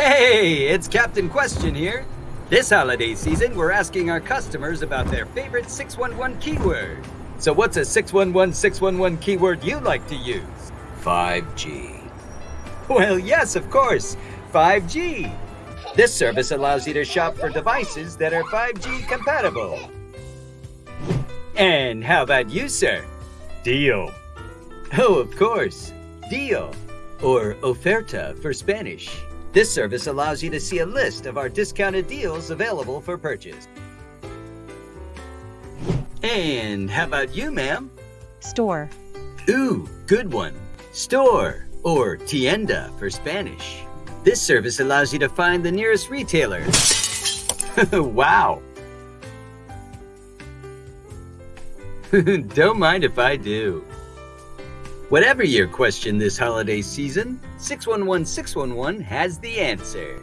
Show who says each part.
Speaker 1: Hey, it's Captain Question here. This holiday season, we're asking our customers about their favorite 611 keyword. So what's a 611 611 keyword you like to use? 5G. Well, yes, of course. 5G. This service allows you to shop for devices that are 5G compatible. And how about you, sir?
Speaker 2: Deal.
Speaker 1: Oh, of course. Deal, or oferta for Spanish. This service allows you to see a list of our discounted deals available for purchase. And how about you, ma'am?
Speaker 3: Store.
Speaker 1: Ooh, good one. Store, or tienda for Spanish. This service allows you to find the nearest retailer. wow. Don't mind if I do. Whatever your question this holiday season, 611 611 has the answer.